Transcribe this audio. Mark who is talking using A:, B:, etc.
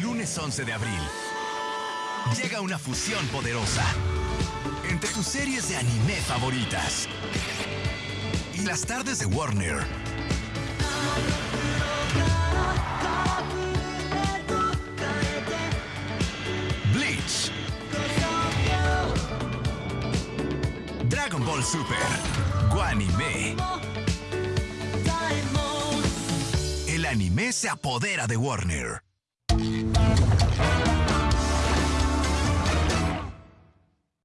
A: El lunes 11 de abril llega una fusión poderosa entre tus series de anime favoritas y las tardes de Warner. Bleach. Dragon Ball Super. Guanime. El anime se apodera de Warner.